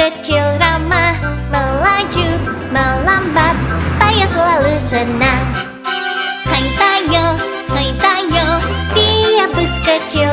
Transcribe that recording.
kecil ramah Melaju, melambat, payah selalu senang.